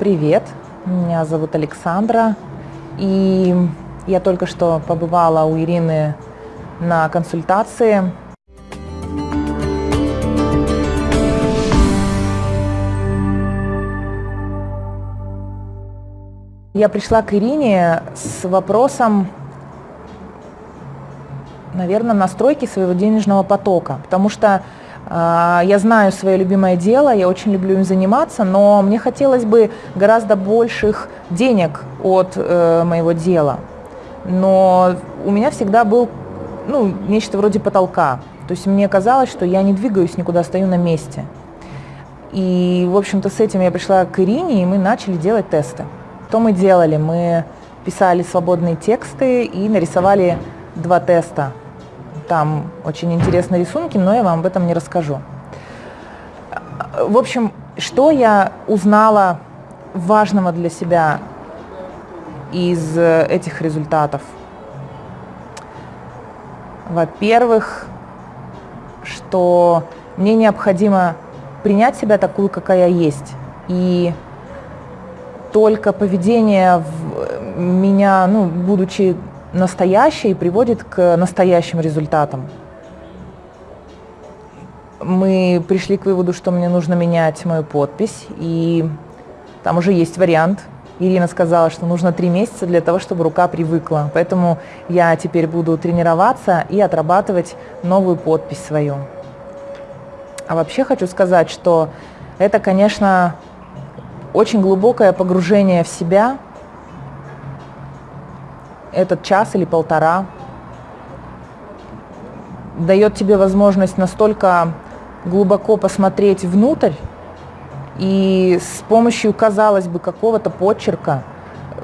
Привет, меня зовут Александра, и я только что побывала у Ирины на консультации. Я пришла к Ирине с вопросом, наверное, настройки своего денежного потока, потому что я знаю свое любимое дело, я очень люблю им заниматься, но мне хотелось бы гораздо больших денег от э, моего дела. Но у меня всегда был ну, нечто вроде потолка. То есть мне казалось, что я не двигаюсь никуда, стою на месте. И, в общем-то, с этим я пришла к Ирине, и мы начали делать тесты. Что мы делали? Мы писали свободные тексты и нарисовали два теста. Там очень интересные рисунки, но я вам об этом не расскажу. В общем, что я узнала важного для себя из этих результатов? Во-первых, что мне необходимо принять себя такую, какая есть, и только поведение в меня, ну, будучи настоящей, приводит к настоящим результатам. Мы пришли к выводу, что мне нужно менять мою подпись, и там уже есть вариант. Ирина сказала, что нужно три месяца для того, чтобы рука привыкла. Поэтому я теперь буду тренироваться и отрабатывать новую подпись свою. А вообще хочу сказать, что это, конечно, очень глубокое погружение в себя, этот час или полтора, дает тебе возможность настолько глубоко посмотреть внутрь и с помощью, казалось бы, какого-то почерка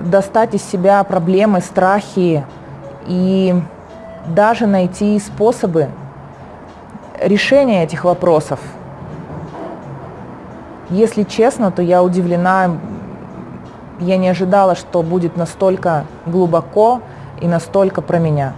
достать из себя проблемы, страхи и даже найти способы решения этих вопросов – если честно, то я удивлена, я не ожидала, что будет настолько глубоко и настолько про меня.